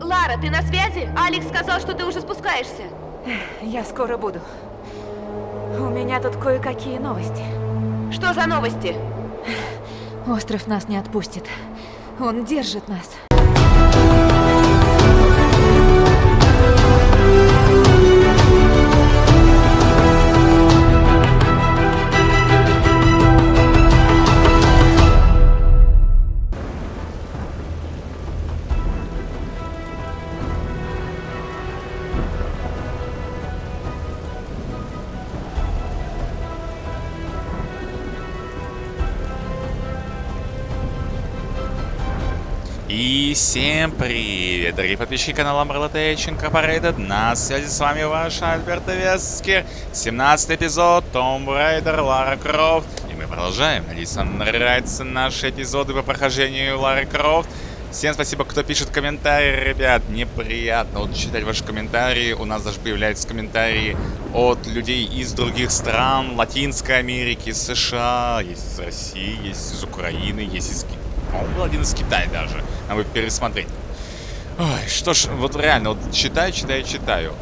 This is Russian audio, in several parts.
Лара, ты на связи? Алекс сказал, что ты уже спускаешься. Я скоро буду. У меня тут кое-какие новости. Что за новости? Остров нас не отпустит. Он держит нас. И всем привет, дорогие подписчики канала Umbrella Tech Incorporated. На связи с вами ваш Альберт Вескер. 17 эпизод, Том Райдер, Лара Крофт. И мы продолжаем. Надеюсь, вам нравятся наши эпизоды по прохождению Лары Крофт. Всем спасибо, кто пишет комментарии, ребят. Неприятно вот читать ваши комментарии. У нас даже появляются комментарии от людей из других стран. Латинской Америки, США, есть из России, есть из Украины, есть из Китая. По-моему, был один из Китая даже. Надо пересмотреть. Ой, что ж, вот реально, вот читаю, читаю, читаю.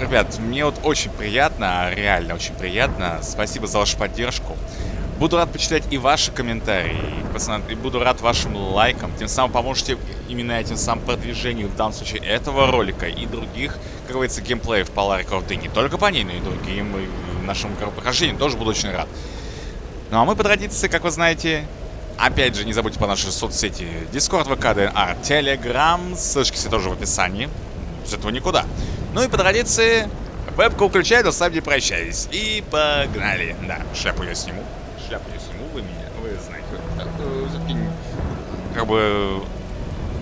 Ребят, мне вот очень приятно, реально очень приятно. Спасибо за вашу поддержку. Буду рад почитать и ваши комментарии, и буду рад вашим лайкам. Тем самым поможете именно этим самым продвижению, в данном случае, этого ролика и других, как говорится, геймплеев по Ларе Крофт. И не только по ней, но и другим, и нашему прохождению тоже буду очень рад. Ну а мы по традиции, как вы знаете, Опять же, не забудьте по нашей соцсети Discord, ВК, ДНР, Telegram. Ссылочки все тоже в описании. С этого никуда. Ну и по традиции, вебку включаю, но сам не прощаюсь. И погнали. Да, шляпу я сниму. Шляпу я сниму, вы меня, вы знаете. Как бы...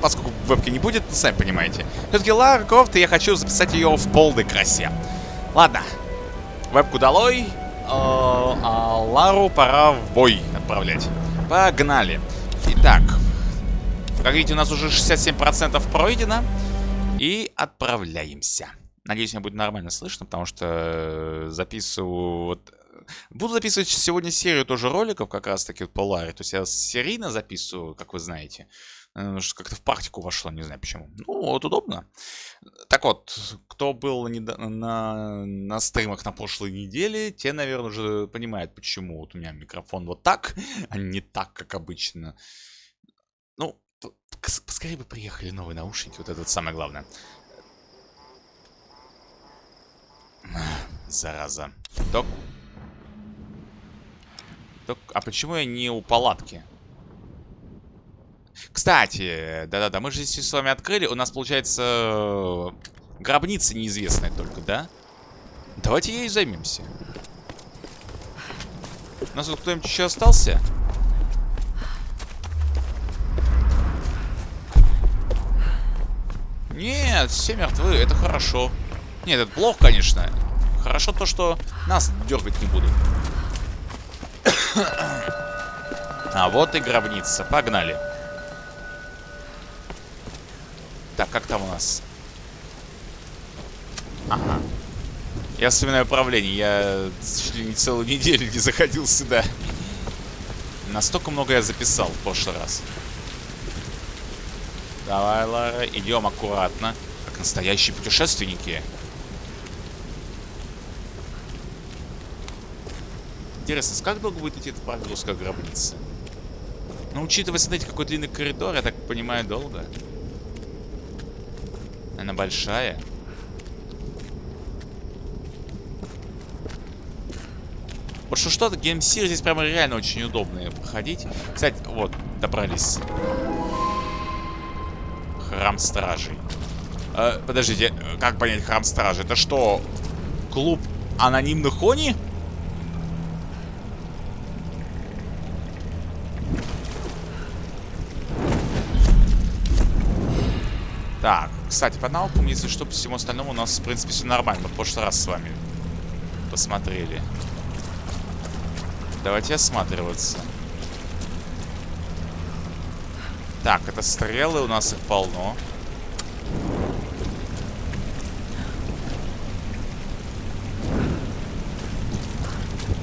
Поскольку вебки не будет, сами понимаете. Все-таки Лара Крофт, и я хочу записать ее в полной красе. Ладно. Вебку долой. А Лару пора в бой отправлять. Погнали. Итак, как видите, у нас уже 67% пройдено. И отправляемся. Надеюсь, меня будет нормально слышно, потому что э, записываю... Вот, буду записывать сегодня серию тоже роликов, как раз таки по Ларе. То есть я серийно записываю, как вы знаете. Э, как-то в практику вошло, не знаю почему. Ну, вот удобно. Так вот, кто был на, на, на стримах на прошлой неделе, те, наверное, уже понимают, почему вот у меня микрофон вот так, а не так, как обычно. Ну, поскорее бы приехали новые наушники, вот это вот самое главное. Зараза. Док. Док. А почему я не у палатки? Кстати, да-да-да, мы же здесь с вами открыли. У нас, получается, гробница неизвестная только, да? Давайте ей займемся. У нас тут кто-нибудь еще остался? Нет, все мертвы, это хорошо. Нет, это плохо, конечно. Хорошо то, что нас дергать не будут. а вот и гробница. Погнали. Так, как там у нас? Ага. Я вспоминаю управление. Я чуть ли не целую неделю не заходил сюда. Настолько много я записал в прошлый раз. Давай, Лара, идем аккуратно. Как настоящие путешественники. Интересно, как долго будет идти эта прогрузка гробницы? Ну, учитывая, смотрите, какой длинный коридор, я так понимаю, долго. Она большая. Вот что что-то геймсир здесь прямо реально очень удобно проходить. Кстати, вот, добрались. Храм стражей. Э, подождите, как понять храм стражей? Это что, клуб анонимных они? Кстати, по наукам, если что, по всему остальному у нас, в принципе, все нормально. Мы в прошлый раз с вами посмотрели. Давайте осматриваться. Так, это стрелы, у нас их полно.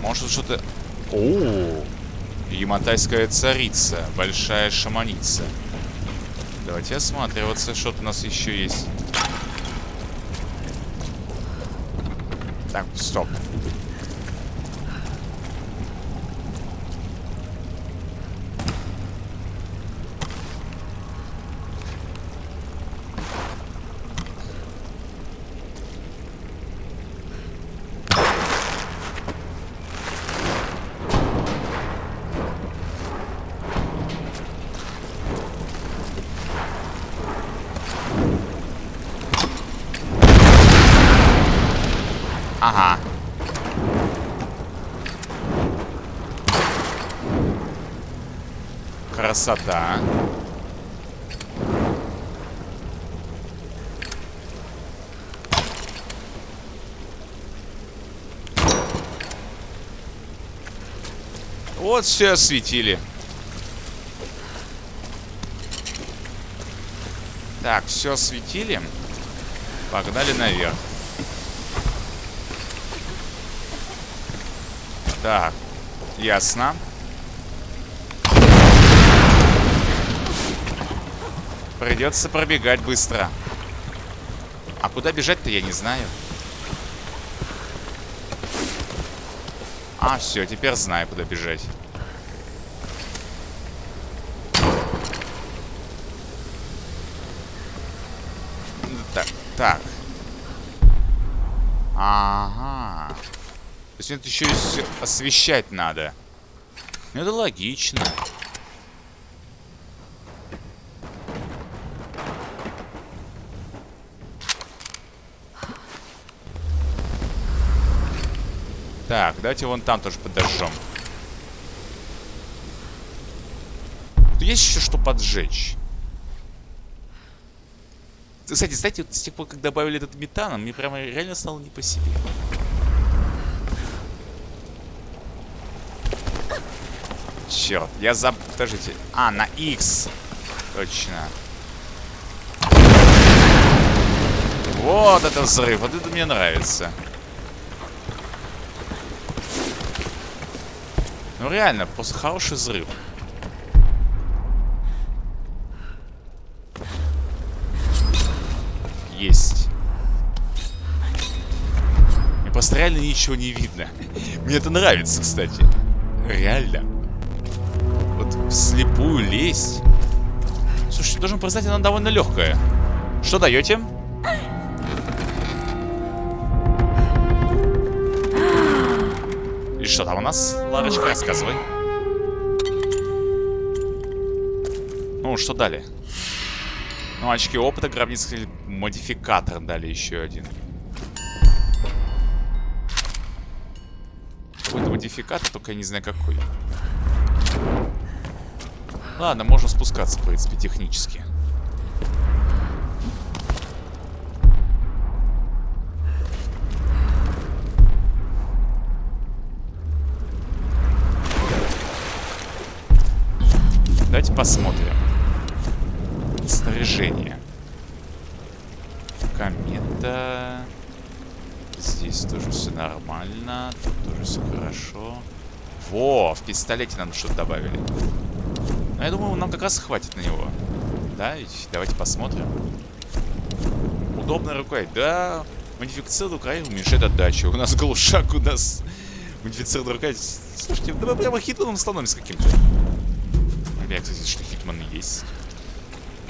Может что-то... О, Яматайская царица, большая шаманица. Давайте осматриваться, что у нас еще есть. Так, стоп. Ага. Красота. Вот все осветили. Так, все осветили. Погнали наверх. Так, ясно. Придется пробегать быстро. А куда бежать-то я не знаю. А, все, теперь знаю, куда бежать. Так, так. Ага. То есть это еще и освещать надо. Ну, это логично. Так, давайте вон там тоже подожжем. Тут есть еще что поджечь. Кстати, знаете, вот с тех пор, как добавили этот метан, мне прямо реально стало не по себе. Черт, я заб... Подождите. А, на X. Точно. Вот это взрыв. Вот это мне нравится. Ну реально, просто хороший взрыв. Есть. Мне просто реально ничего не видно. Мне это нравится, кстати. Реально. Вот вслепую лезть. Слушай, должен признать, она довольно легкая. Что даете? У нас? Ларочка, рассказывай. Ну, что дали? Ну, очки опыта, гробницкий модификатор дали еще один. Какой-то модификатор, только я не знаю какой. Ладно, можно спускаться, в принципе, технически. Посмотрим. Снаряжение. Комета. Здесь тоже все нормально. Тут тоже все хорошо. Во, в пистолете нам что-то добавили. Но я думаю, нам как раз хватит на него. Да, ведь давайте посмотрим. Удобная рукоять. Да, модифицированная рукоять уменьшает отдачу. У нас глушак, у нас модифицированная рукоять. Слушайте, да мы прямо Hitman ом становимся каким-то. Меня, кстати, что Hitman есть.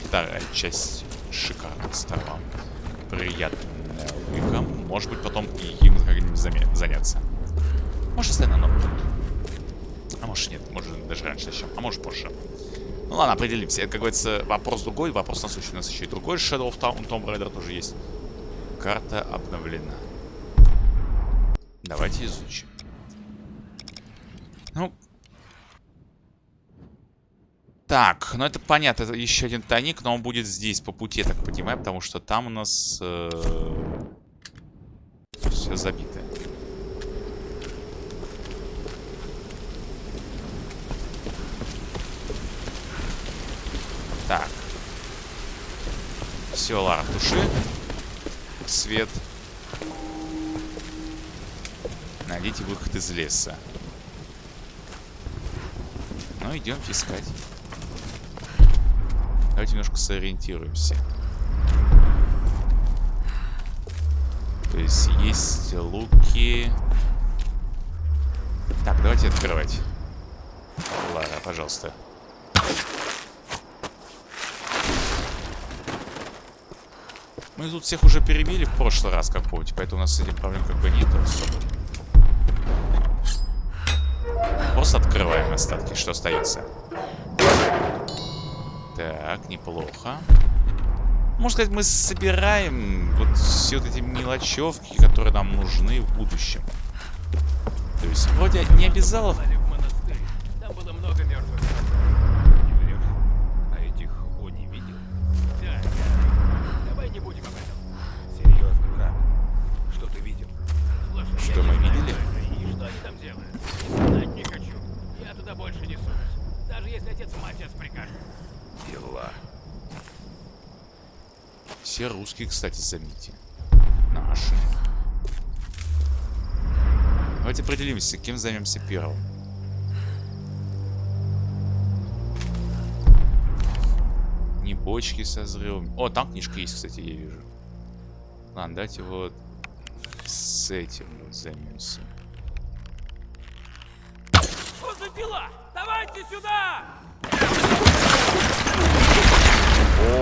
Вторая часть шикарная сторон. Приятная логика. Может быть, потом и им как-нибудь заняться. Может, оставить на новую. А может нет, может даже раньше еще, а может позже. Ну ладно, определимся. Это, как говорится, вопрос другой, вопрос насущный. У нас еще и другой Shadow of Tomb, Tomb Raider тоже есть. Карта обновлена. Давайте изучим. Ну. Так, ну это понятно, это еще один тайник, но он будет здесь по пути, я так понимаю, потому что там у нас э, все забито. Так. Все, Лара, туши. Свет. Найдите выход из леса. Ну, идемте искать. Давайте немножко сориентируемся. То есть есть луки. Так, давайте открывать. Лара, пожалуйста. Мы тут всех уже перебили в прошлый раз, как помните, поэтому у нас с этим проблем как бы нет особо. Просто открываем остатки, что остается. Так, неплохо. Можно сказать, мы собираем вот все вот эти мелочевки, которые нам нужны в будущем. То есть, вроде не обязалов... кстати, заметьте. Наши. Давайте определимся, кем займемся первым. Не бочки со взрывом. О, там книжка есть, кстати, я вижу. Ладно, давайте вот с этим вот займемся. Что за дела? Давайте сюда!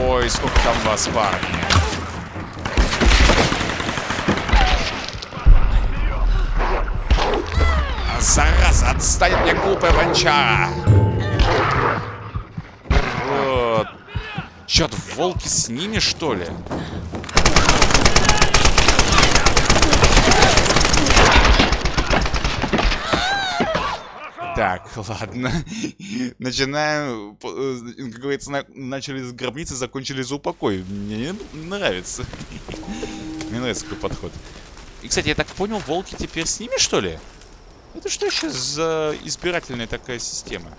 Ой, сколько там вас, парни. Зараза, отстань от меня, глупая вончара. Вот. Чё, волки с ними, что ли? Так, ладно. Начинаем, э, как говорится, на- начали с гробницы, закончили за упокой. Мне нравится. Мне нравится такой подход. И, кстати, я так понял, волки теперь с ними, что ли? Это что еще за избирательная такая система?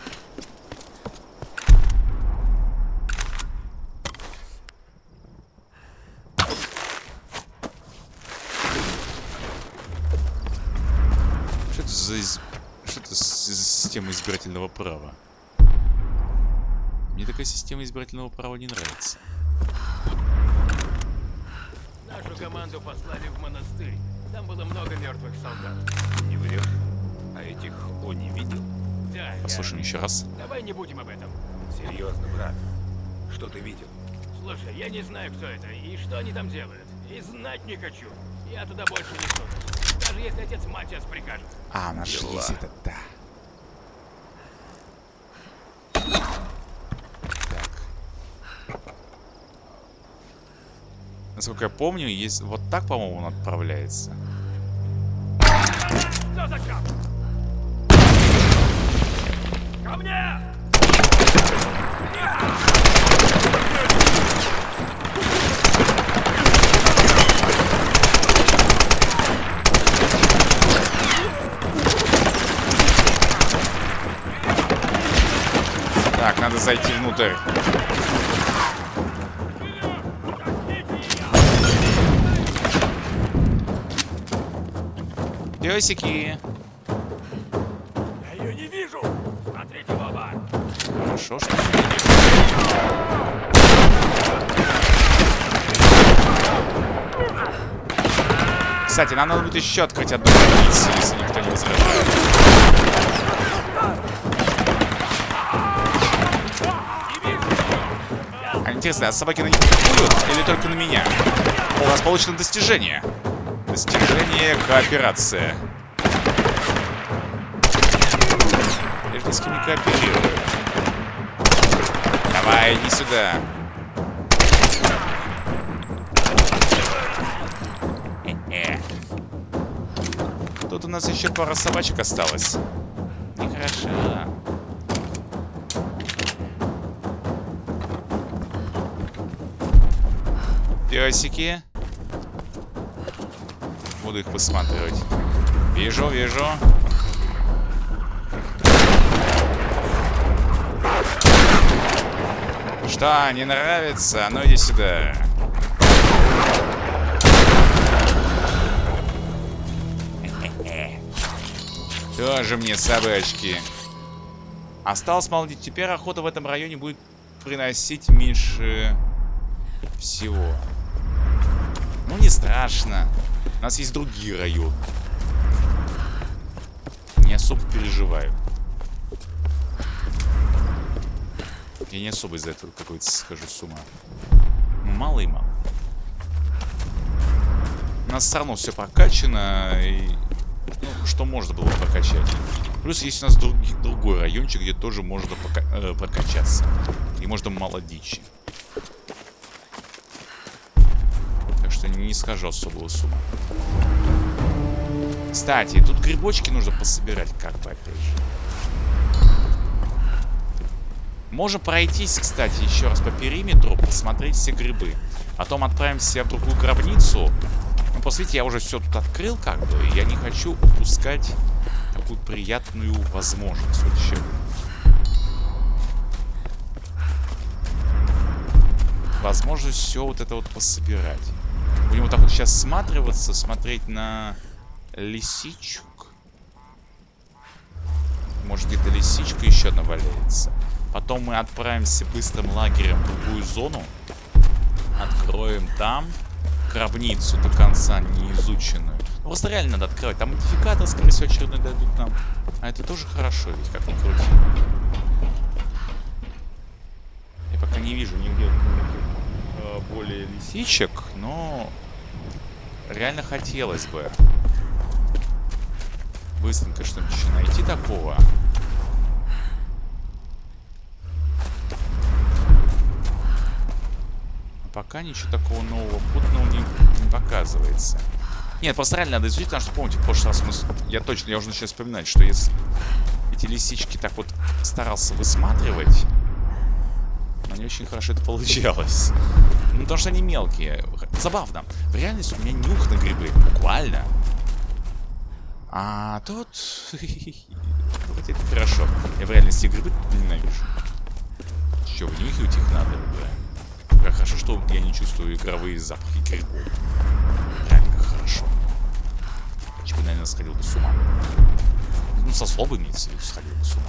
Что это за из- Что это система избирательного права? Мне такая система избирательного права не нравится. Нашу команду послали в монастырь. Там было много мертвых солдат. Не врешь? А этих О не видел? Да, я. Послушаем еще раз. Давай не будем об этом. Серьезно, брат. Что ты видел? Слушай, я не знаю, кто это и что они там делают. И знать не хочу. Я туда больше не сунусь. Даже если отец Матиас прикажет. А, нашлись Дела. это, да. Так. Насколько я помню, есть вот так, по-моему, он отправляется. Что за? Ко мне! Так, надо зайти внутрь. Песики. Кстати, нам надо будет еще открыть одну границу, если никто не возражает. А интересно, а собаки на них будут или только на меня? У нас получено достижение. Достижение кооперация. Я же ни с кем не кооперирую. Давай, иди сюда. Нас еще пара собачек осталось. Нехорошо. Песики. Буду их высматривать. Вижу, вижу. Что, не нравится? Ну иди сюда. Тоже мне собачки. Осталось, мол, теперь охота в этом районе будет приносить меньше всего. Ну, не страшно. У нас есть другие районы. Не особо переживаю. Я не особо из-за этого какой-то схожу с ума. Ну, мало и мало. У нас все равно все прокачано, и... Ну, что можно было прокачать. Плюс есть у нас друг, другой райончик, где тоже можно пока, э, прокачаться. И можно мало дичи. Так что не схожу особого с. Кстати, тут грибочки нужно пособирать, как бы, опять же. Можем пройтись, кстати, еще раз по периметру, посмотреть все грибы. Потом отправимся в другую гробницу. Ну, посмотрите, я уже все тут открыл, как бы. Я не хочу упускать такую приятную возможность. Вот еще. Возможность все вот это вот пособирать. Будем вот так вот сейчас сматриваться, смотреть на лисичек. Может где-то лисичка еще одна валяется. Потом мы отправимся быстрым лагерем в другую зону. Откроем там гробницу до конца неизученную. Ну, просто реально надо открывать. Там модификатор, скорее всего, очередной дадут нам. А это тоже хорошо, ведь как ни крути. Я пока не вижу нигде э, более лисичек, но реально хотелось бы быстренько что-нибудь найти такого. Пока ничего такого нового путного не, показывается. Нет, просто реально надо изучить, потому что помните, в прошлый раз мы... Я точно, я уже начал вспоминать, что если эти лисички так вот старался высматривать, но не очень хорошо это получалось. Ну, потому что они мелкие. Забавно. В реальности у меня нюх на грибы. Буквально. А тут... Вот это хорошо. Я в реальности грибы ненавижу. Че, внюхивать их надо, да. Как хорошо, что я не чувствую игровые запахи грибов. Реально как хорошо. Чего, наверное, сходил бы с ума. Ну, со слова имеется в сходил бы с ума.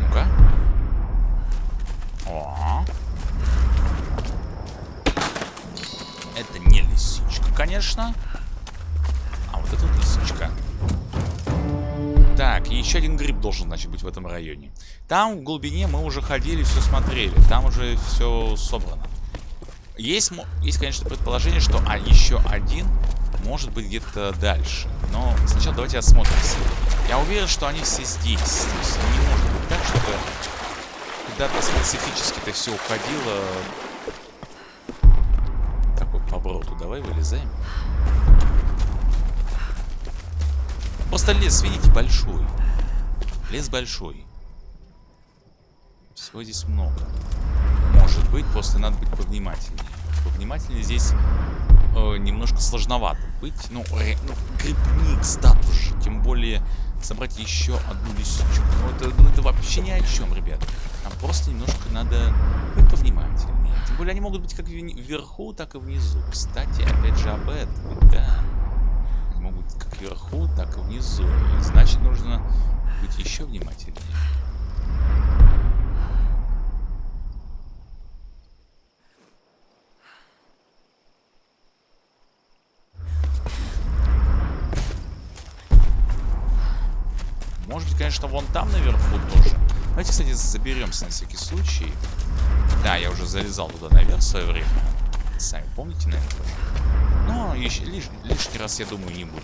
Ну-ка. О. Это не лисичка, конечно. А вот это вот лисичка. Так, еще один гриб должен, значит, быть в этом районе. Там в глубине мы уже ходили, все смотрели. Там уже все собрано. Есть, есть конечно, предположение, что а, еще один может быть где-то дальше. Но сначала давайте осмотримся. Я уверен, что они все здесь. То есть не может быть так, чтобы куда-то специфически это все уходило. Такой повороту. Давай вылезаем. Просто лес, видите, большой. Лес большой. Всего здесь много. Может быть, просто надо быть повнимательнее. Повнимательнее здесь э, немножко сложновато быть. Ну, ре, ну, грибник статус же. Тем более собрать еще одну лисичку. Ну это, ну, это вообще ни о чем, ребят. Нам просто немножко надо быть повнимательнее. Тем более они могут быть как вверху, так и внизу. Кстати, опять же об этом, да. Могут как вверху, так и внизу. Значит, нужно быть еще внимательнее. Может быть, конечно, вон там наверху тоже. Давайте, кстати, заберемся на всякий случай. Да, я уже залезал туда наверх в свое время. Сами помните, наверное. Но еще, лиш, лишний раз, я думаю, не буду.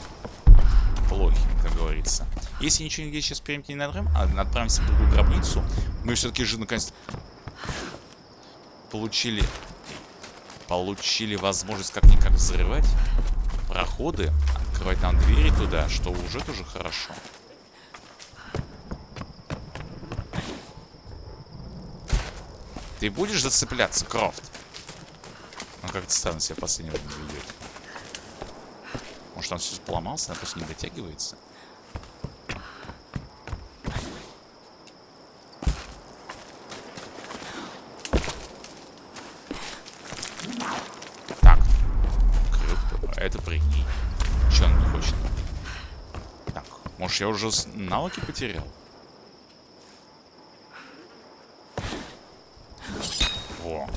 Плохим, как говорится. Если ничего нигде сейчас перейти не надрым, а отправимся в другую гробницу, мы все-таки же наконец получили получили возможность как-никак взрывать проходы, открывать нам двери туда, что уже тоже хорошо. Ты будешь зацепляться, Крофт? Он как-то странно себя время ведет. Может, он все поломался, она просто не дотягивается? Так. Это прикинь. Че он не хочет? Так, может я уже навыки потерял? Во.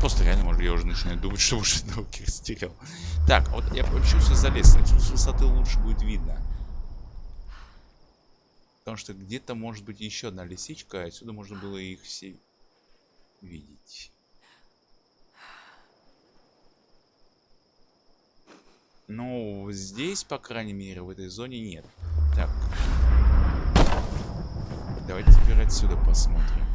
Просто реально, может, я уже начинаю думать, что уже навыки растерял. Так, вот я все залез. Отсюда с высоты лучше будет видно. Потому что где-то может быть еще одна лисичка, а отсюда можно было их все видеть. Ну, здесь, по крайней мере, в этой зоне нет. Так. Давайте теперь отсюда посмотрим.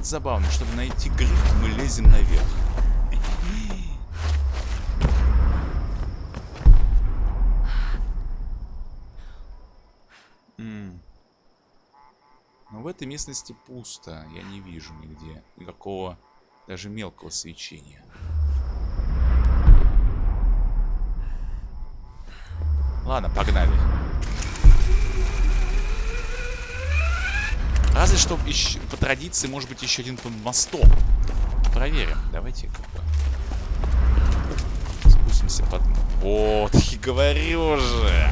Вот забавно, чтобы найти гриб, мы лезем наверх. Но в этой местности пусто. Я не вижу нигде никакого даже мелкого свечения. Ладно, погнали. Разве что еще, по традиции может быть еще один под мостом. Проверим. Давайте как бы. Спустимся под... Вот, и говорю же.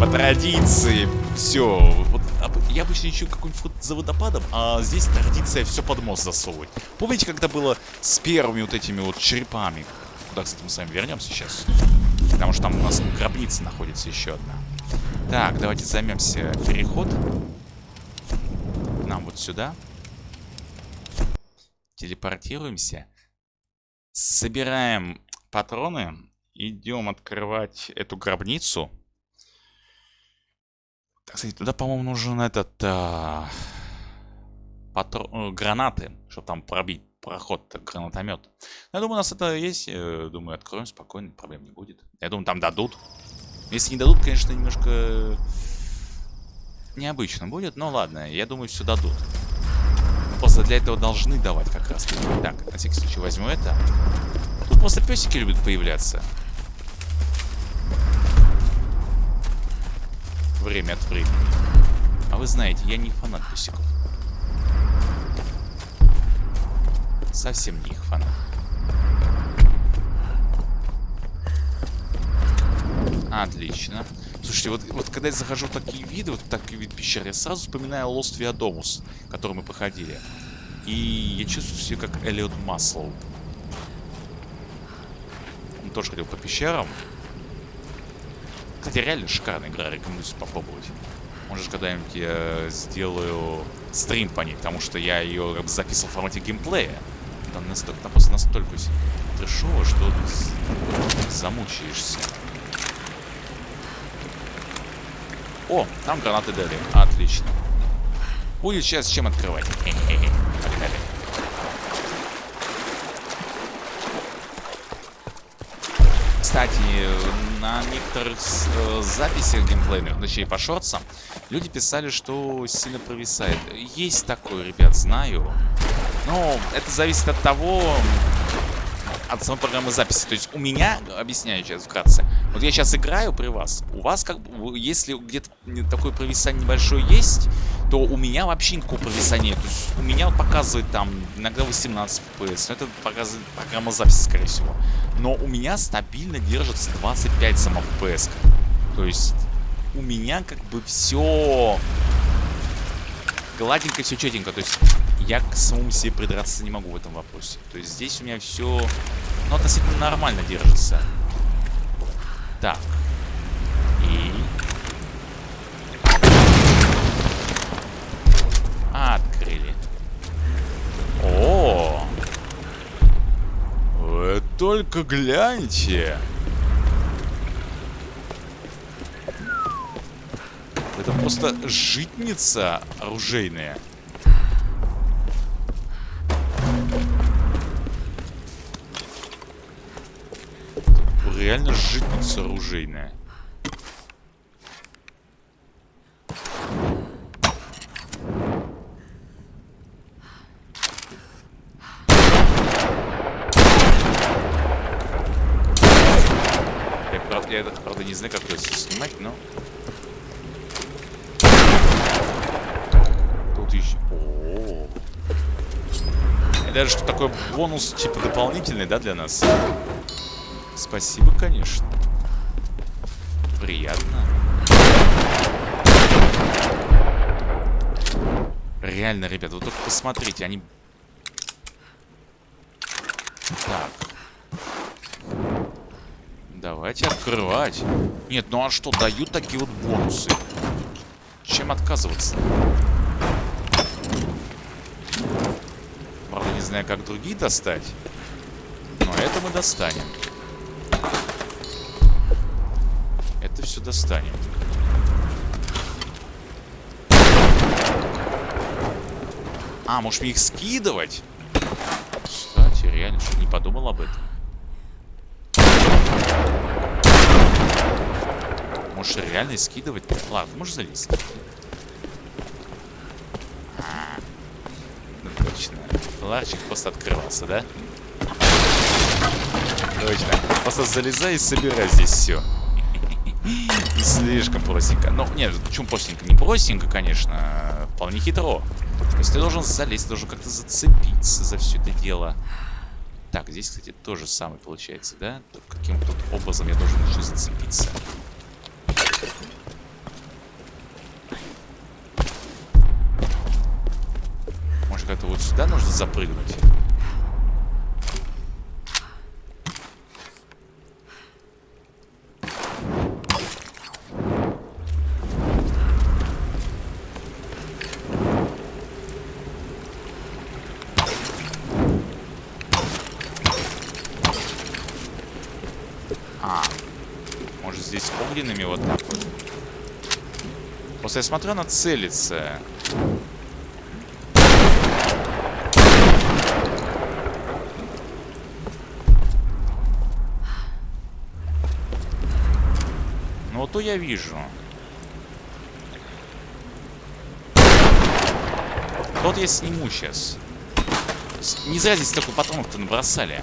По традиции. Все. Вот, об- я обычно ищу какой-нибудь вход за водопадом, а здесь традиция все под мост засовывать. Помните, когда было с первыми вот этими вот черепами? Куда, кстати, мы с вами вернемся сейчас. Потому что там у нас гробница находится еще одна. Так, давайте займемся переход. Сюда. Телепортируемся. Собираем патроны. Идем открывать эту гробницу. Так, кстати, туда, по-моему, нужен этот... а, патро- э, гранаты, чтобы там пробить проход гранатомет. Я думаю, у нас это есть. э, Думаю, откроем спокойно, проблем не будет. Я думаю, там дадут. Если не дадут, конечно, немножко необычно будет, но ладно, я думаю, все дадут. Просто для этого должны давать как раз. Так, на всякий случай возьму это. Тут просто песики любят появляться. Время от времени. А вы знаете, я не фанат песиков. Совсем не их фанат. Отлично. Слушайте, вот, вот когда я захожу в такие виды, вот такие виды пещер, я сразу вспоминаю Lost Viadomus, который мы проходили. И я чувствую себя как Элliot Маслоу. Он тоже ходил по пещерам. Кстати, реально шикарная игра, рекомендую попробовать. Может, когда-нибудь я сделаю стрим по ней, потому что я ее как бы записывал в формате геймплея. Там, настолько, там просто настолько трешово, что замучаешься. О, там гранаты дали. Отлично. Будет сейчас чем открывать. Кстати, на некоторых э, записях геймплейных, точнее по шортсам, люди писали, что сильно провисает. Есть такое, ребят, знаю. Но это зависит от того, от самой программы записи. То есть у меня, объясняю сейчас вкратце, вот я сейчас играю при вас, у вас как бы, если где-то такое провисание небольшое есть, то у меня вообще никакого провисания. То есть у меня показывает там иногда 18 FPS, но это показывает программа записи, скорее всего. Но у меня стабильно держится 25 сама FPS. То есть у меня как бы все гладенько, все четенько. То есть я к самому себе придраться не могу в этом вопросе. То есть здесь у меня все ну, относительно нормально держится. Так. И... Открыли. О! Вы только гляньте! Это просто житница оружейная. Реально житница оружейная. Я, правда, Я, правда, не знаю, как это снимать, но... Тут еще... О -о -о. И даже что такой бонус, типа, дополнительный, да, для нас? Спасибо, конечно. Приятно. Реально, ребят, вот только посмотрите, они... Так. Давайте открывать. Нет, ну а что, дают такие вот бонусы? Чем отказываться? Правда, не знаю, как другие достать. Но это мы достанем. Достанем. А, может мне их скидывать? Кстати, реально, что не подумал об этом. Можешь реально скидывать? Ладно, можешь залезть. А, ну точно. Ларчик просто открывался, да? Точно. Просто залезай и собирай здесь все. Слишком простенько. Ну, нет, почему простенько? Не простенько, конечно. А вполне хитро. То есть ты должен залезть, ты должен как-то зацепиться за все это дело. Так, здесь, кстати, тоже самое получается, да? Каким-то образом я должен еще зацепиться. Может, как-то вот сюда нужно запрыгнуть? огненными вот так вот. Просто я смотрю, она целится. Ну вот то я вижу. Вот я сниму сейчас. Не зря здесь такой патронов-то набросали.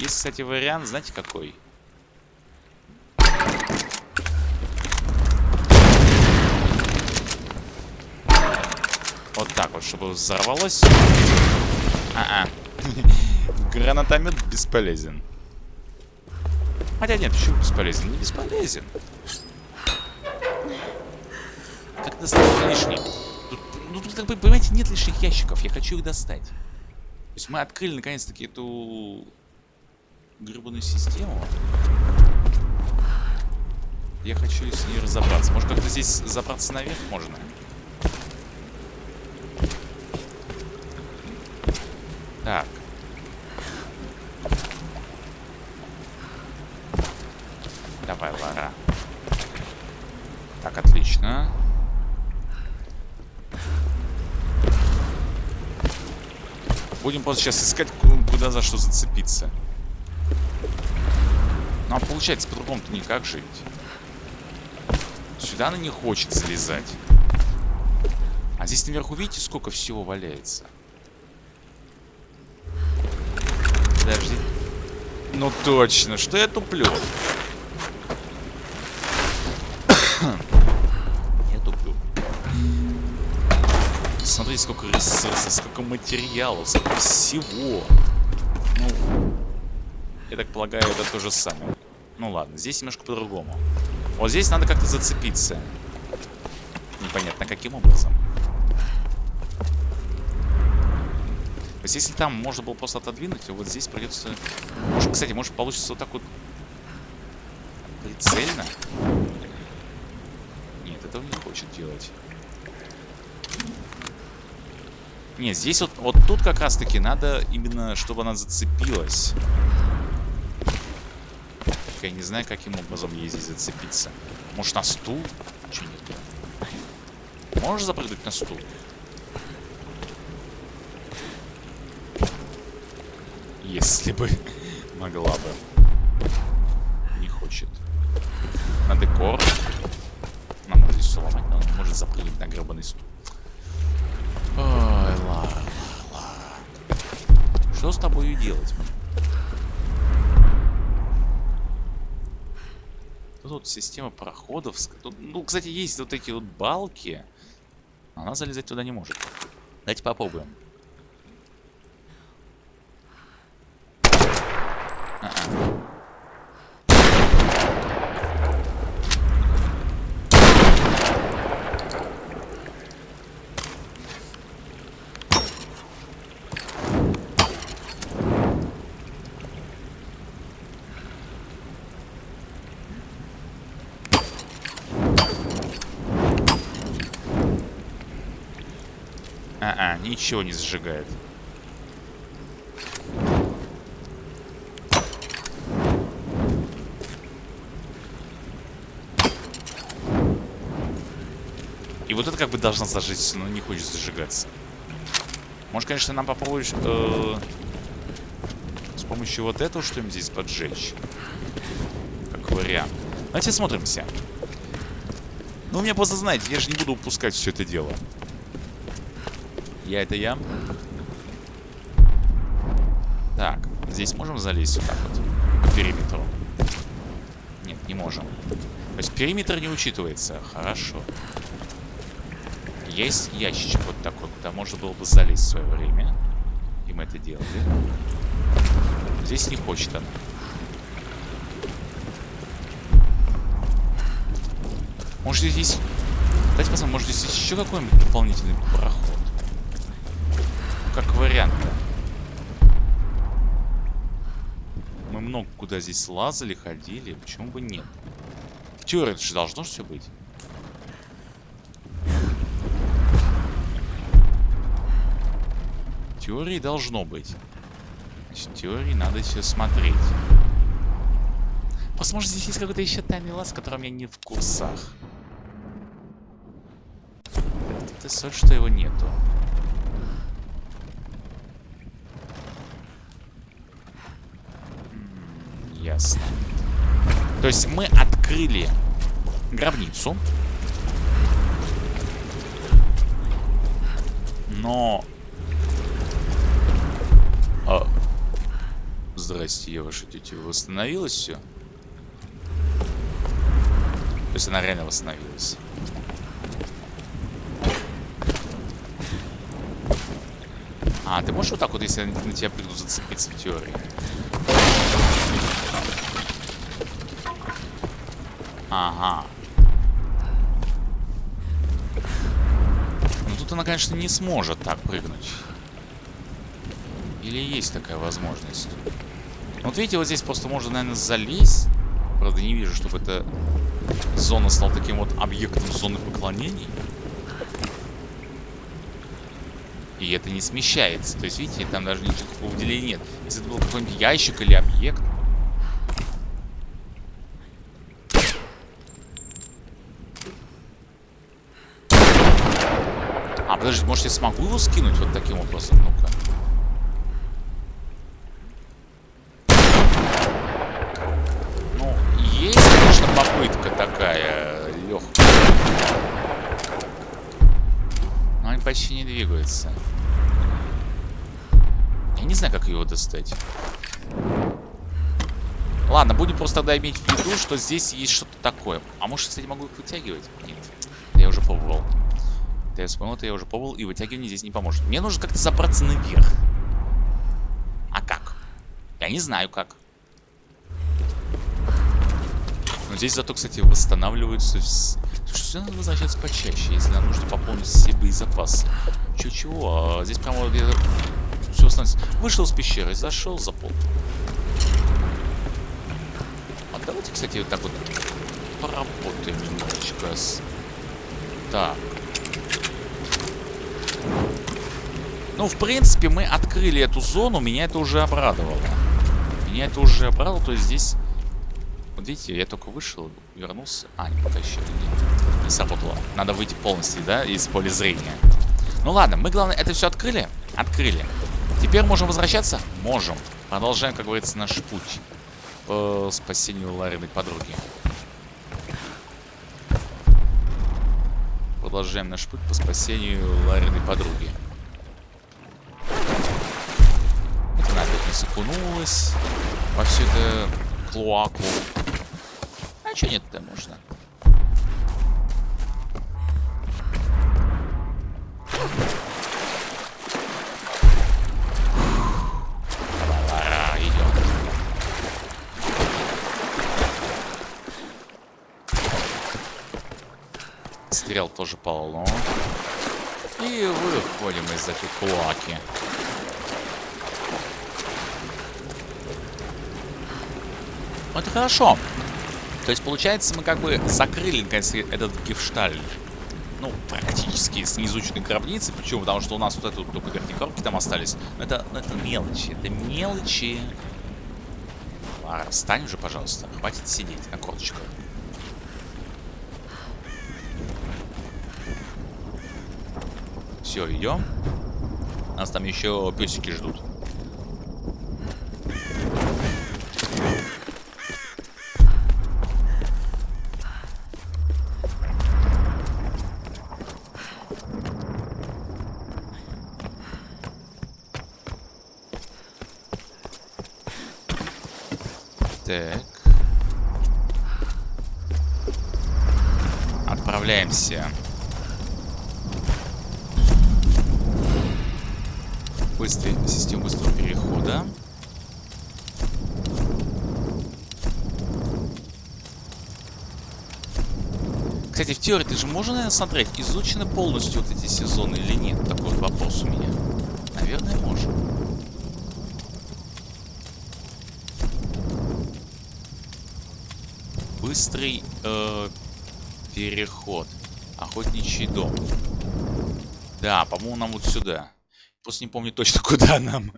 Есть, кстати, вариант, знаете какой? Вот так вот, чтобы взорвалось. А-а. Гранатомет бесполезен. Хотя нет, почему бесполезен? Не бесполезен. Как достать лишний? Ну тут, как бы, понимаете, нет лишних ящиков. Я хочу их достать. То есть мы открыли наконец-таки эту гребаную систему. Я хочу с ней разобраться. Может, как-то здесь забраться наверх можно? Так. Давай, Лара. Так, отлично. Будем просто сейчас искать, куда за что зацепиться. Ну, а получается, по-другому-то никак жить. Сюда она не хочет залезать. А здесь наверху, видите, сколько всего валяется? Подожди. Ну точно, что я туплю? я туплю. Смотри, сколько ресурсов, сколько материалов, сколько всего. Ну, я так полагаю, это то же самое. Ну ладно, здесь немножко по-другому. Вот здесь надо как-то зацепиться. Непонятно каким образом. То есть, если там можно было просто отодвинуть, то вот здесь придется... Может, кстати, может получится вот так вот прицельно? Нет, этого не хочет делать. Нет, здесь вот, вот тут как раз-таки надо именно, чтобы она зацепилась. Я не знаю, каким образом ей здесь зацепиться. Может, на стул? Че нет? Можешь запрыгнуть на стул? Если бы могла бы. Не хочет. На декор. Нам надо здесь сломать, но он может запрыгнуть на гребаный стул. Ой, ладно, ладно. Что с тобой делать? Тут система проходов. Тут, ну, кстати, есть вот эти вот балки. Она залезать туда не может. Давайте попробуем. А-а. А-а, ничего не сжигает. И вот это как бы должна зажечься, но не хочет зажигаться. Может, конечно, нам попробовать э, с помощью вот этого что-нибудь здесь поджечь. Как вариант. Давайте смотримся. Ну, у меня просто, знаете, я же не буду упускать все это дело. Я это я. Так, здесь можем залезть вот так вот? По периметру. Нет, не можем. То есть периметр не учитывается. Хорошо. Есть ящичек вот такой, куда можно было бы залезть в свое время. И мы это делали. Здесь не хочет она. Может здесь. Давайте посмотрим, может здесь еще какой-нибудь дополнительный проход. Куда здесь лазали, ходили. Почему бы нет? В теории это же должно все быть. В теории должно быть. В теории надо все смотреть. Возможно, здесь есть какой-то еще тайный лаз, в котором я не в курсах. Это соль, что его нету. Ясно. То есть мы открыли гробницу. Но... А... Здрасте, я ваша тетя. Восстановилось все? То есть она реально восстановилась. А, ты можешь вот так вот, если на тебя придут зацепиться в теории? Ага. Ну тут она, конечно, не сможет так прыгнуть. Или есть такая возможность? Вот видите, вот здесь просто можно, наверное, залезть. Правда, не вижу, чтобы эта зона стала таким вот объектом зоны поклонений. И это не смещается. То есть, видите, там даже никакого выделения нет. Если это был какой-нибудь ящик или объект. А, может я смогу его скинуть вот таким образом? Ну-ка. Ну, есть, конечно, попытка такая легкая. Но они почти не двигаются. Я не знаю, как его достать. Ладно, будем просто тогда иметь в виду, что здесь есть что-то такое. А может, кстати, могу их вытягивать? Нет. Я уже пробовал. Это я вспомнил, это я уже пробовал, и вытягивание здесь не поможет. Мне нужно как-то забраться наверх. А как? Я не знаю как. Но здесь зато, кстати, восстанавливаются... Слушай, сюда надо возвращаться почаще, если нам нужно пополнить все боезапасы. Чего-чего, а здесь прямо где-то все становится. Вышел из пещеры, зашел, запол. А давайте, кстати, вот так вот поработаем немножечко. Так. Ну, в принципе, мы открыли эту зону, меня это уже обрадовало. Меня это уже обрадовало, то есть здесь... Вот видите, я только вышел, вернулся. А, не потащили, нет. Не сработало. Надо выйти полностью, да, из поля зрения. Ну ладно, мы, главное, это все открыли? Открыли. Теперь можем возвращаться? Можем. Продолжаем, как говорится, наш путь по спасению Лариной подруги. Продолжаем наш путь по спасению Лариной подруги. Окунулась во всю эту клоаку. А Че нет-то можно? Стрел тоже полно. И выходим из этой клаки. Ну, это хорошо. То есть, получается, мы как бы закрыли, наконец, этот гефшталь. Ну, практически с неизученной гробницы. Почему? Потому что у нас вот это вот только верхние коробки там остались. Но это, ну, это мелочи. Это мелочи. Лара, встань уже, пожалуйста. Хватит сидеть на корточках. Все, идем. Нас там еще песики ждут. Так. Отправляемся. Быстрый, систему быстрого перехода. Кстати, в теории ты же можно, наверное, смотреть, изучены полностью вот эти сезоны или нет? Такой вот вопрос у меня. Наверное, можно. Быстрый э, переход. Охотничий дом. Да, по-моему, нам вот сюда. Просто не помню точно, куда нам.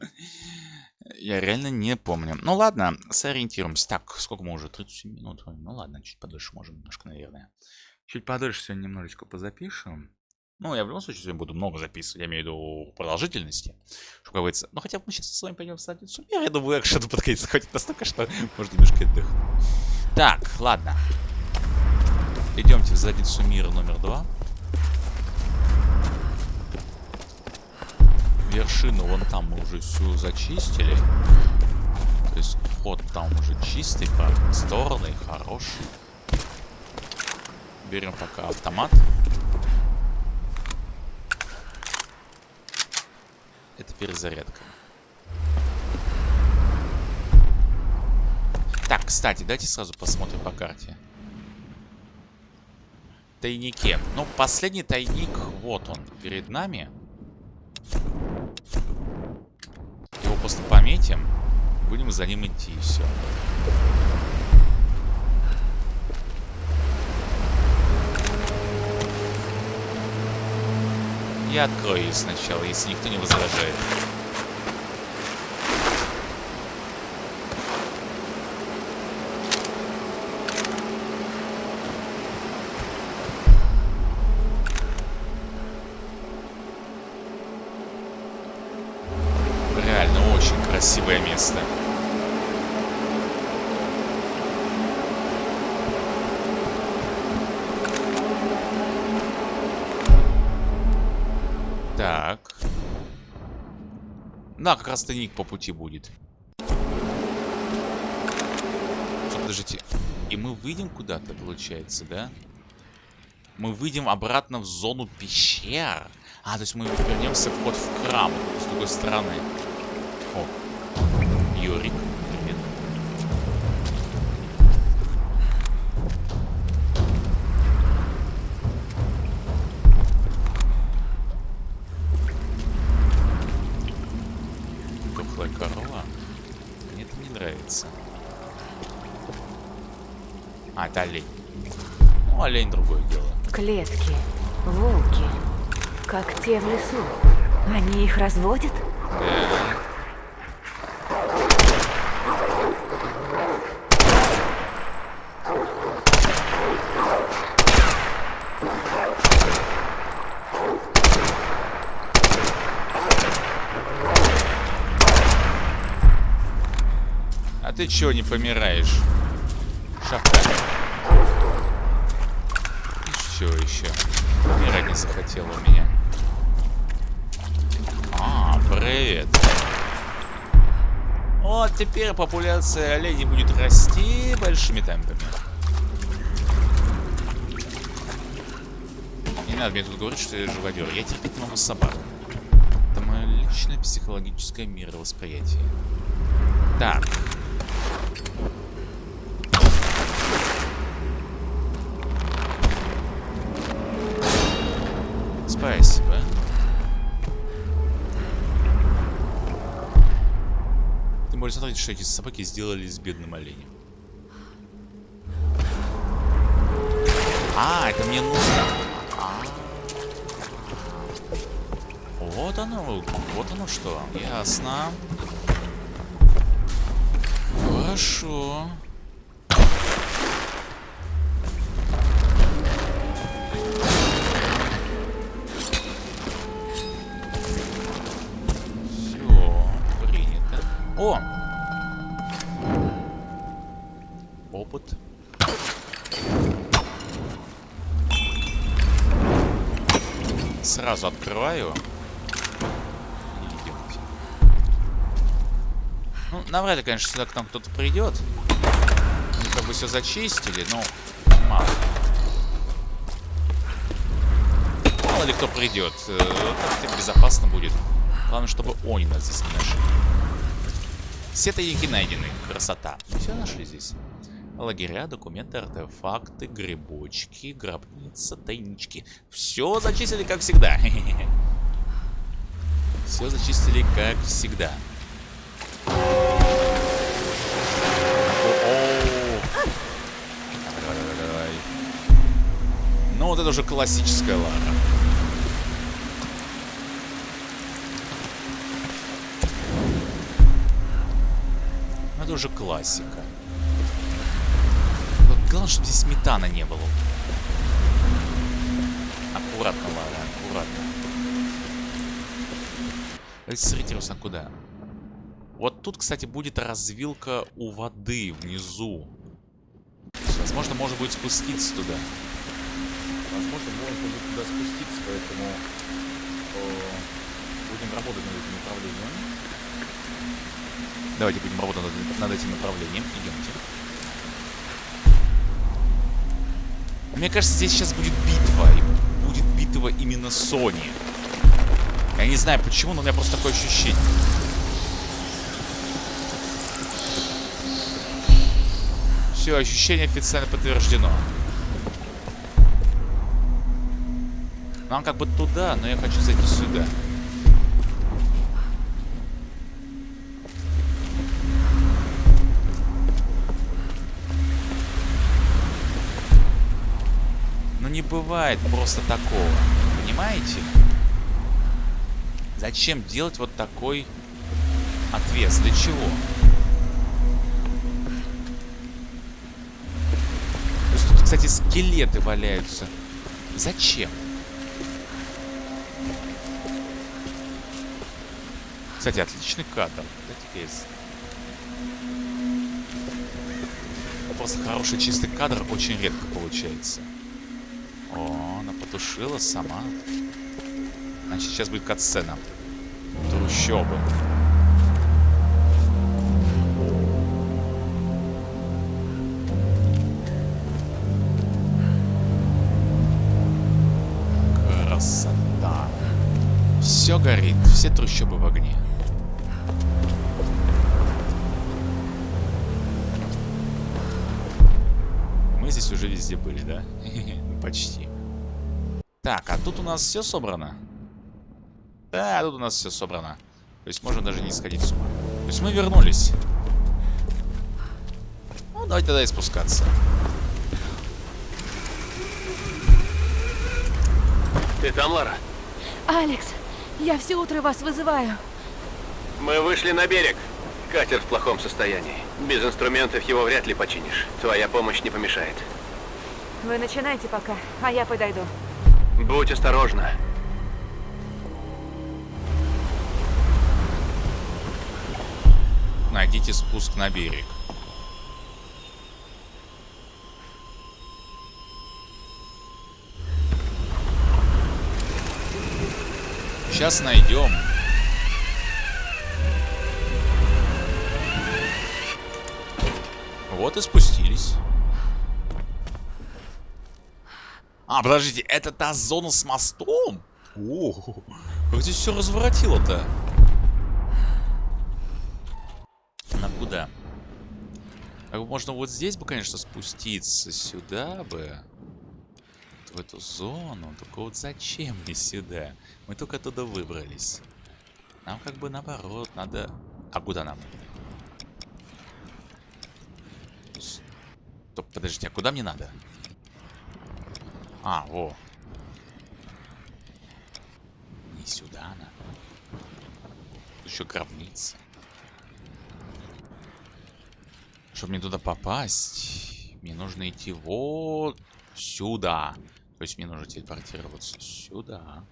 Я реально не помню. Ну ладно, сориентируемся. Так, сколько мы уже? 37 минут. Ну ладно, чуть подольше можем немножко, наверное. Чуть подольше сегодня немножечко позапишем. Ну, я в любом случае сегодня буду много записывать. Я имею в виду продолжительности. Что говорится. Ну, хотя бы мы сейчас с вами пойдем в мира. Я думаю, экшен подкатится хоть настолько, что может немножко отдохнуть. Так, ладно. Идемте в задницу мира номер два. Вершину вон там мы уже всю зачистили. То есть вход там уже чистый, просторный, хороший. Берем пока автомат. Это перезарядка. Так, кстати, давайте сразу посмотрим по карте. Тайнике. Ну, последний тайник, вот он, перед нами. Его просто пометим. Будем за ним идти, и все. Я открою ее сначала, если никто не возражает. Реально очень красивое место. Так. Да, как раз тайник по пути будет. Подождите. И мы выйдем куда-то, получается, да? Мы выйдем обратно в зону пещер. А, то есть мы вернемся вход в храм с другой стороны. О, Юрик, привет. Тухлая корова. Мне это не нравится. А, это олень. Ну, олень другое дело. Клетки, волки, как те в лесу. Они их разводят? Да. ты чего не помираешь? Шахта. И что еще? Умирать не захотел у меня. А, привет. Вот теперь популяция оленей будет расти большими темпами. Не надо мне тут говорить, что я живодер. Я терпеть не могу собак. Это мое личное психологическое мировосприятие. Так. Спасибо. Тем более, смотрите, что эти собаки сделали с бедным оленем. А, это мне нужно. А. Вот оно, вот оно что. Ясно. Хорошо. Сразу открываю. Ну, навряд ли, конечно, сюда к нам кто-то придет. Мы как бы все зачистили, но мало. Мало ли кто придет. Э, Как-то безопасно будет. Главное, чтобы они нас здесь не нашли. Все тайники найдены. Красота. Все нашли здесь. Лагеря, документы, артефакты, грибочки, гробница, тайнички. Все зачистили, как всегда. Все зачистили, как всегда. Ну, вот это уже классическая Лара. Ну, Это уже классика. Главное, чтобы здесь метана не было. Аккуратно, Лара, аккуратно. Сориентируемся, куда. Вот тут, кстати, будет развилка у воды внизу. Возможно, можно будет спуститься туда. Возможно, можно будет туда спуститься, поэтому э, будем работать над этим направлением. Давайте будем работать над, над этим направлением. Идемте. Мне кажется, здесь сейчас будет битва. И будет битва именно Сони. Я не знаю почему, но у меня просто такое ощущение. Все, ощущение официально подтверждено. Нам как бы туда, но я хочу зайти сюда. Бывает просто такого. Понимаете? Зачем делать вот такой отвес? Для чего? Тут, кстати, скелеты валяются. Зачем? Кстати, отличный кадр. Дайте-ка я с- Просто хороший чистый кадр очень редко получается. О, она потушила сама. Значит, сейчас будет катсцена. Трущобы. Красота. Все горит, все трущобы в огне. Здесь уже везде были, да? Почти. Так, а тут у нас все собрано? Да, тут у нас все собрано. То есть можно даже не сходить с ума. То есть мы вернулись. Ну, давайте тогда и спускаться. Ты там, Лара? Алекс, я все утро вас вызываю. Мы вышли на берег. Катер в плохом состоянии. Без инструментов его вряд ли починишь. Твоя помощь не помешает. Вы начинайте пока, а я подойду. Будь осторожна. Найдите спуск на берег. Сейчас найдем. Вот и спустились. А, подождите, это та зона с мостом? О, как здесь все разворотило-то? Нам куда? Как можно вот здесь бы, конечно, спуститься. Сюда бы. В эту зону. Только вот зачем мне сюда? Мы только оттуда выбрались. Нам как бы наоборот, надо... А куда нам? Стоп, подождите, а куда мне надо? А, во. Не сюда надо. Еще гробница. Чтобы мне туда попасть, мне нужно идти вот сюда. То есть мне нужно телепортироваться сюда.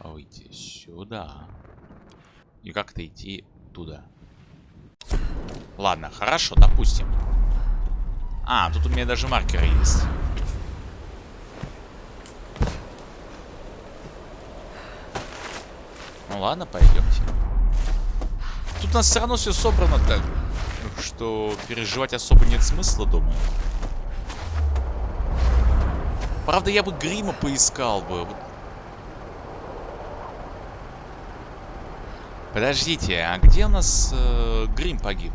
Выйти сюда. И как-то идти туда. Ладно, хорошо, допустим. А, тут у меня даже маркеры есть. Ну ладно, пойдемте. Тут у нас все равно все собрано так, что переживать особо нет смысла, думаю. Правда, я бы грима поискал бы. Подождите, а где у нас э, грим погиб?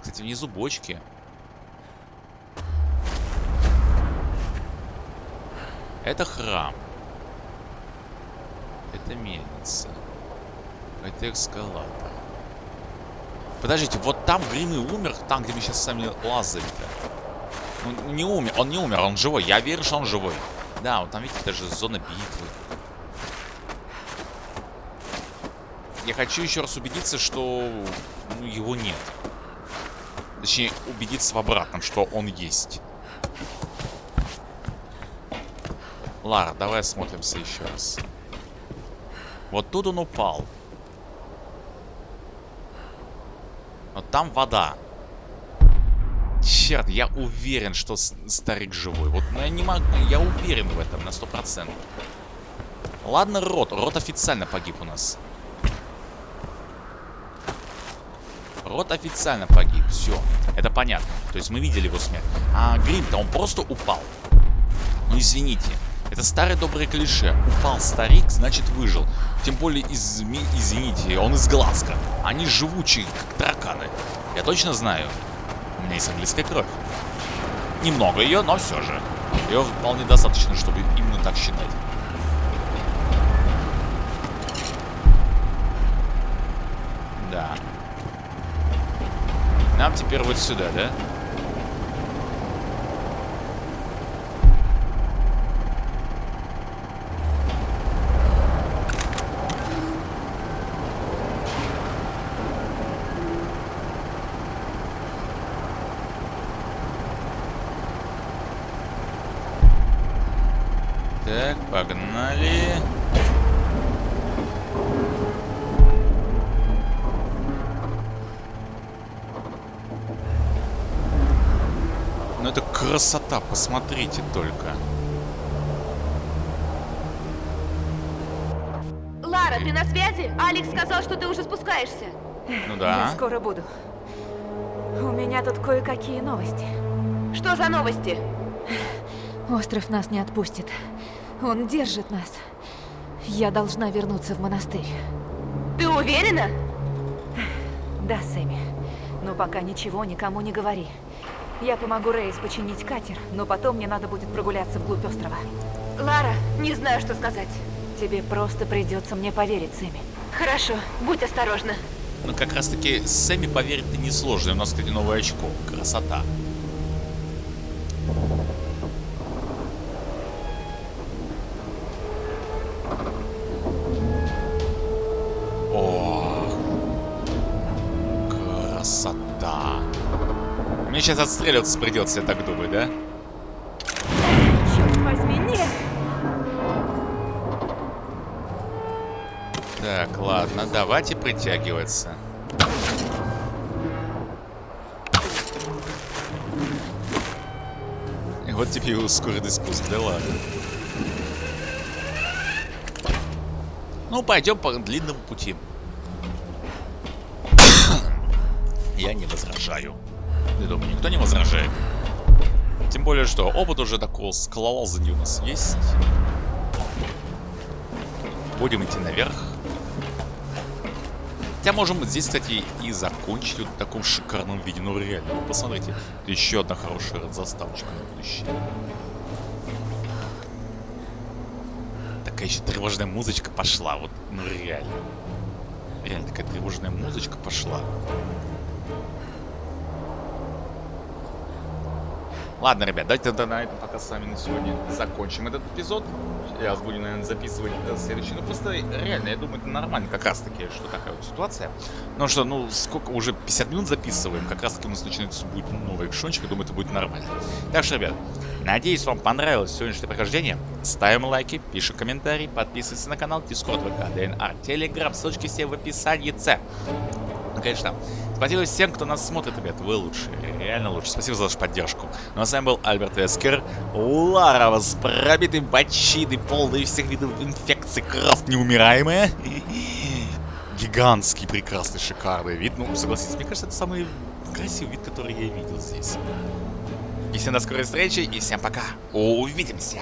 Кстати, внизу бочки. Это храм. Это мельница. Это эскалатор. Подождите, вот там Грим и умер, там, где мы сейчас сами лазали-то. Он не умер, он не умер, он живой. Я верю, что он живой. Да, вот там, видите, даже зона битвы. Я хочу еще раз убедиться, что ну, его нет. Точнее, убедиться в обратном, что он есть. Лара, давай осмотримся еще раз. Вот тут он упал. Вот там вода. Черт, я уверен, что старик живой. Вот ну, я не могу, я уверен в этом на сто процентов. Ладно, Рот. Рот официально погиб у нас. Рот официально погиб. Все. Это понятно. То есть мы видели его смерть. А Грим-то он просто упал. Ну извините. Это старое доброе клише. Упал старик, значит выжил. Тем более, из, извините, он из Глазка. Они живучие, как тараканы. Я точно знаю. У меня есть английская кровь. Немного ее, но все же. Ее вполне достаточно, чтобы именно так считать. Да. Нам теперь вот сюда, да? Так, погнали. Ну это красота, посмотрите только. Лара, ты на связи? Алекс сказал, что ты уже спускаешься. Ну да. Я скоро буду. У меня тут кое-какие новости. Что за новости? Остров нас не отпустит. Он держит нас. Я должна вернуться в монастырь. Ты уверена? Да, Сэмми. Но пока ничего никому не говори. Я помогу Рейс починить катер, но потом мне надо будет прогуляться вглубь острова. Лара, не знаю, что сказать. Тебе просто придется мне поверить, Сэмми. Хорошо, будь осторожна. Ну как раз таки Сэмми поверить-то несложно. У нас, кстати, новое очко. Красота. Сейчас отстреливаться придется, я так думаю, да? Черт возьми, нет! Так, ладно, давайте притягиваться. И вот тебе и ускоренный спуск, да ладно. Ну, пойдем по длинному пути. Я не возражаю. Ты думаю, никто не возражает? Тем более, что опыт уже такого скалолазания у нас есть. Будем идти наверх. Хотя можем здесь, кстати, и закончить вот в таком шикарном виде. Ну реально, вы посмотрите. Это еще одна хорошая заставочка на будущее. Такая еще тревожная музычка пошла. Вот, ну реально. Реально такая тревожная музычка пошла. Ладно, ребят, давайте тогда на этом пока с вами на сегодня закончим этот эпизод. Я буду, наверное, записывать до следующего. Ну, просто реально, я думаю, это нормально как раз-таки, что такая вот ситуация. Ну что, ну, сколько, уже 50 минут записываем, как раз-таки у нас начинается будет новый экшончик, я думаю, это будет нормально. Так что, ребят, надеюсь, вам понравилось сегодняшнее прохождение. Ставим лайки, пишем комментарии, подписывайтесь на канал, Discord, ВК, ДНР, Telegram, ссылочки все в описании. Ну, конечно, Спасибо всем, кто нас смотрит, ребят. Вы лучшие. Реально лучше. Спасибо за вашу поддержку. Ну а с вами был Альберт Вескер. Лара с пробитой бочиной, полной всех видов инфекций, кровь неумираемая. Гигантский, прекрасный, шикарный вид. Ну, согласитесь, мне кажется, это самый красивый вид, который я видел здесь. И всем до скорой встречи, и всем пока. Увидимся.